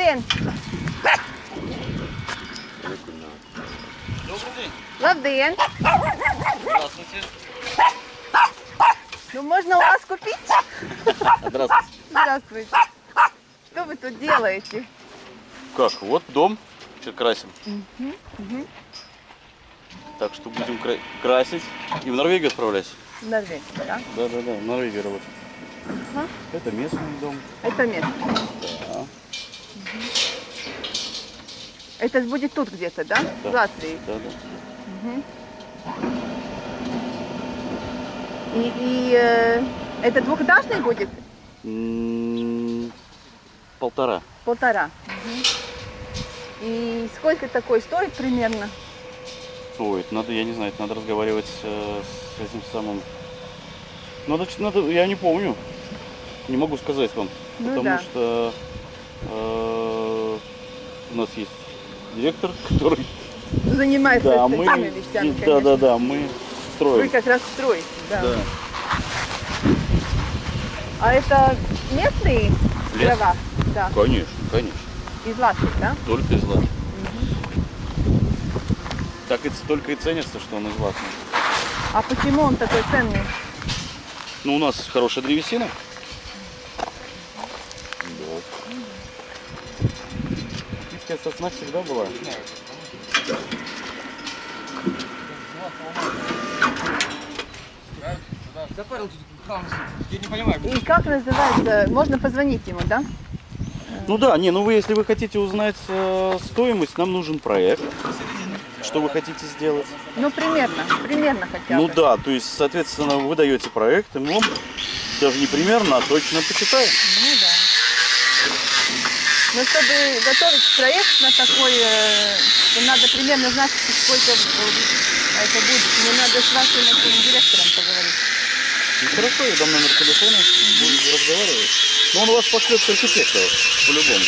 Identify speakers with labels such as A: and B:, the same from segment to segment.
A: один. Добрий день. Лавдин.
B: Здравствуйте.
A: Ну можно у вас купить?
B: Здравствуйте.
A: Здравствуйте. Что вы тут делаете?
B: Как? Вот дом Сейчас красим. Угу, угу. Так что будем кра красить и в Норвегию отправлять.
A: В Норвегию, да?
B: Да, да, да, в Норвегию работать.
A: Ага.
B: Это местный дом.
A: Это местный.
B: Да.
A: Это будет тут где-то, да?
B: Да.
A: В Латвии.
B: Да, да.
A: И, и, э, это двухэтажный будет?
B: М, Полтора.
A: Полтора. И сколько такой стоит примерно?
B: Это надо, я не знаю, это надо разговаривать э, с этим самым. Надо, надо, я не помню. Не могу сказать вам.
A: Ну
B: потому
A: да.
B: что у нас есть директор, который.
A: Занимается
B: Да, мы.
A: вещами,
B: Да,
A: конечно.
B: да, да, мы
A: Вы
B: строим.
A: как раз строите, да.
B: Да.
A: А это местные
B: Лес?
A: дрова? Да,
B: Конечно, конечно.
A: из Латвии, да?
B: Только из Латвии. Так и только и ценится, что он из Латвии.
A: А почему он такой ценный?
B: Ну, у нас хорошая древесина. Киевская сосна всегда была.
A: И как называется? Можно позвонить ему, да?
B: Ну да, не, ну вы, если вы хотите узнать э, стоимость, нам нужен проект. Что вы хотите сделать?
A: Ну, примерно, примерно хотя
B: Ну
A: бы.
B: да, то есть, соответственно, вы даете проект, и мы даже не примерно, а точно почитаем.
A: Ну. Но чтобы готовить проект на такой, э, то надо примерно знать, сколько э, это будет. Мне надо с вашим этим директором поговорить.
B: Ну хорошо, я дам номер телефона, будем разговаривать. Но он вас пошлет к архитектору, по-любому.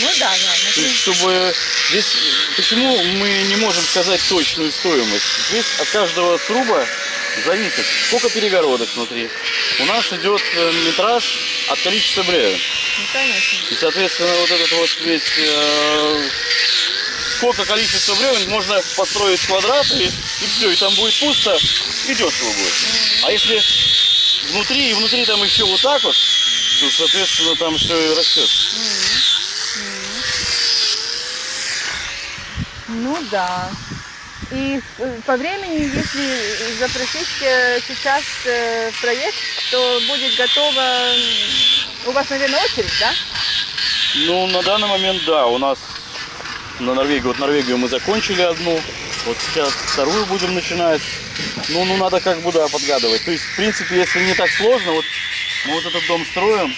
A: Ну да, да. ну,
B: То есть, чтобы здесь, почему мы не можем сказать точную стоимость? Здесь от каждого сруба зависит, сколько перегородок внутри. У нас идет э, метраж от количества бревен.
A: Ну, конечно.
B: И, соответственно, вот этот вот весь, э, сколько количество бревен можно построить квадрат, и, и все, и там будет пусто, и дешево будет. А если внутри, и внутри там еще вот так вот, то, соответственно, там все и растет.
A: Ну да. И по времени, если запросить э, сейчас э, проект, то будет готово... У вас, наверное, очередь, да?
B: Ну, на данный момент, да, у нас на Норвегию, вот Норвегию мы закончили одну, вот сейчас вторую будем начинать. Ну, ну, надо как бы, да, подгадывать. То есть, в принципе, если не так сложно, вот мы вот этот дом строим,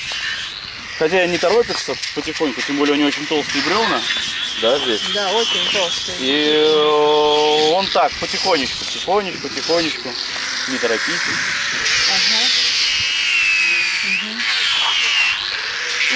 B: хотя не торопится потихоньку, тем более у него очень толстые бревна, да, здесь.
A: Да, очень толстый.
B: И э, он так, потихонечку, потихонечку, потихонечку, не торопитесь.
A: Ага.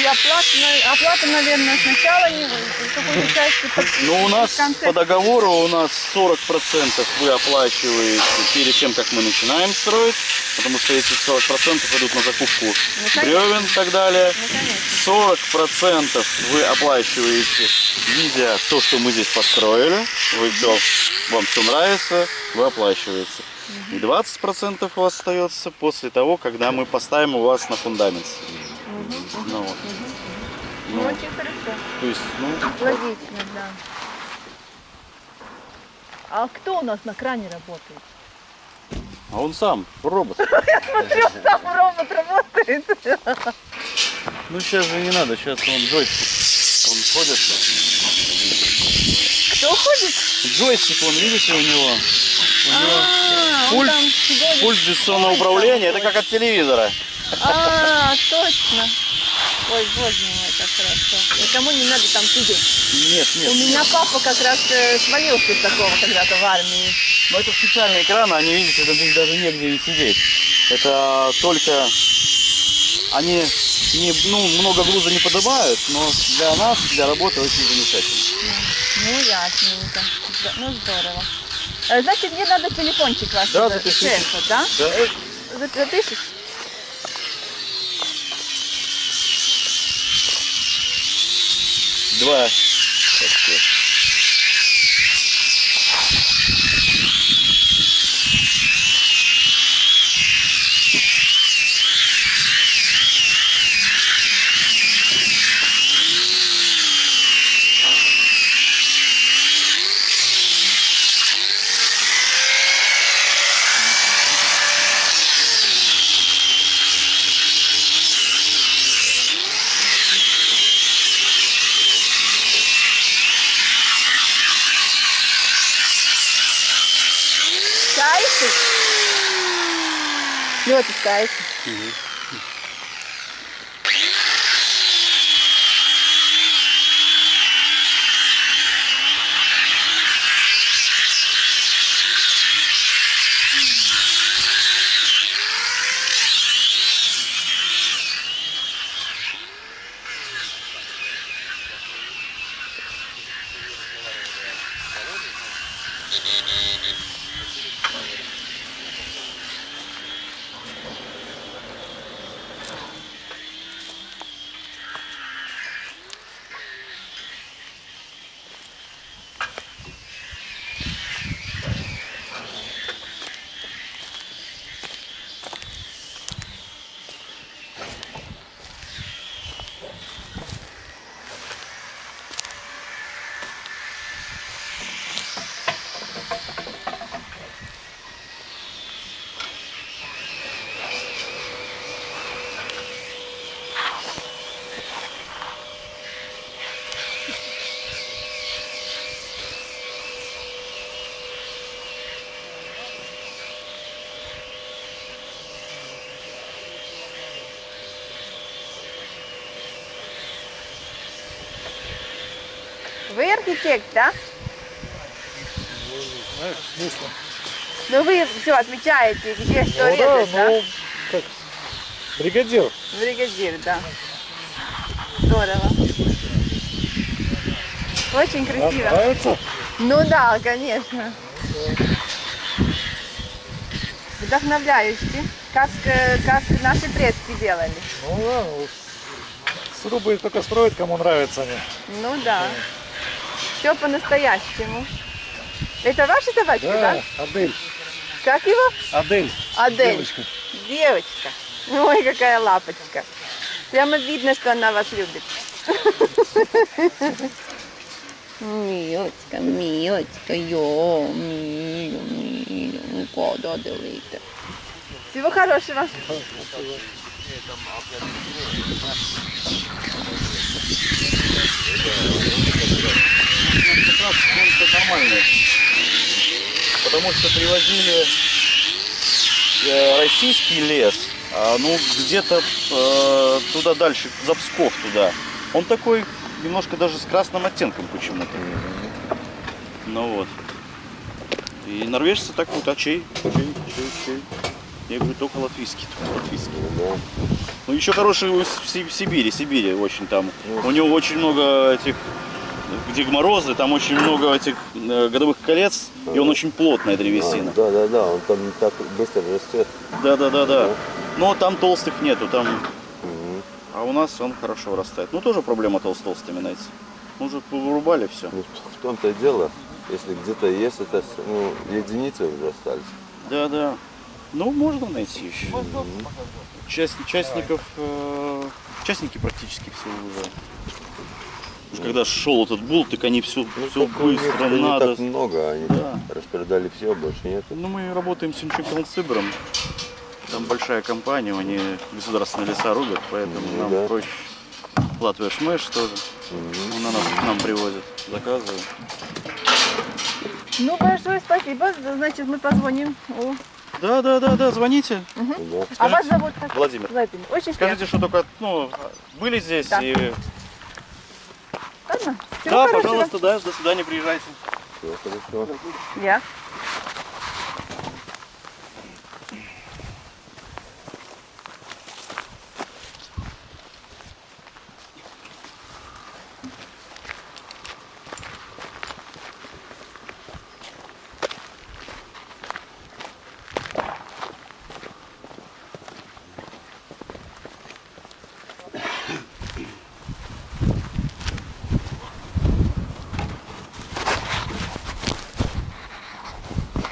A: И оплата, оплата, наверное, сначала не какую-то часть
B: Ну, у нас
A: конце.
B: по договору у нас 40% вы оплачиваете перед тем, как мы начинаем строить, потому что эти 40% идут на закупку
A: конечно.
B: бревен и так далее.
A: Ну, конечно.
B: 40% вы оплачиваете, видя то, что мы здесь построили. Вы все, вам все нравится, вы оплачиваете. И 20% у вас остается после того, когда мы поставим у вас на фундамент. Ну, вот.
A: Ну,
B: Ну,
A: очень хорошо.
B: то есть, ну,
A: Логично, да. А кто у нас на кране работает?
B: а он сам, робот.
A: Там робот работает.
B: Ну сейчас же не надо, сейчас он джойстик. Он ходит.
A: Кто ходит?
B: Джойстик, он видите у него. У него
A: А,
B: пульт, пульт дистанционного управления, это как от телевизора.
A: А, точно. Ой, боже мой, как хорошо. Никому не надо там сидеть.
B: Нет, нет.
A: У меня папа как раз э, свалился с такого когда-то в армии.
B: Но это специальные экраны, они, видите, это здесь даже негде и сидеть. Это только они не, ну, много груза не поднимают, но для нас, для работы очень замечательно.
A: Ну, ясненько. Зд- Ну, здорово. Э, Значит, мне надо телефончик ваш
B: Да,
A: за-
B: запишите.
A: шефа, да?
B: Да.
A: За- Запишешь?
B: Два. Так, вот.
A: Не отпускаете. Вы архитект, да? Ну вы все отмечаете, где что
C: Ну да,
A: резать, да?
C: ну, как бригадир.
A: Бригадир, да. Здорово. Очень
C: Вам
A: красиво.
C: нравится?
A: Ну да, конечно. Вдохновляюще, как, э, как наши предки делали.
C: Ну да, ну, срубы только строят, кому нравятся они.
A: Ну да. Все по-настоящему. Это ваши собачки, да?
C: Да, Адель.
A: Как его?
C: Адель.
A: Адель.
C: Девочка.
A: Девочка. Ой, какая лапочка. Прямо видно, что она вас любит. Милочка, милочка, йо, мило, мило, ну куда дивиться. Всего хорошего.
B: как раз он нормальный. Потому что привозили э, российский лес, а, ну где-то э, туда дальше, за Псков туда. Он такой немножко даже с красным оттенком почему-то. Ну вот. И норвежцы так вот, а чей? Чей, чей, чей? Я говорю, только латвийский, только латвийский. Ну еще хороший в Сибири, Сибири очень там. У него очень много этих, где морозы, там очень много этих э, годовых колец, и он очень плотная древесина.
D: Да, да, да, он там не так быстро растет.
B: Да, да, да, да. Но там толстых нету, там,
D: Мгм.
B: а у нас он хорошо вырастает. Ну тоже проблема тол- с толстыми, знаете. Мы уже вырубали все.
D: Ну, в том-то и дело, если где-то есть, это ну, единицы уже остались.
B: Да, да. Ну, можно найти еще. Часть, частников, э, частники практически все уже. Уж когда шел этот бул, так они все,
D: Ну,
B: все быстро
D: не
B: надо.
D: так много, они
B: Да.
D: распродали все, больше нет.
B: Ну, мы работаем с Симчукалцибером. Там большая компания, они государственные леса рубят, поэтому
D: Ну,
B: нам
D: да.
B: проще. Латвия Шмэш тоже.
D: Мгм.
B: Он на нас, к нам привозит, заказывают.
A: Ну, большое спасибо. Значит, мы позвоним. О.
B: Да, да, да, да, звоните.
D: Да.
A: А вас зовут как?
B: Владимир.
A: Владимир. Очень
B: Скажите, что только, ну, были здесь
A: Да.
B: и...
A: Всего
B: Да,
A: хорошего.
B: пожалуйста, да, до свидания, приезжайте.
D: Все хорошо.
A: Я.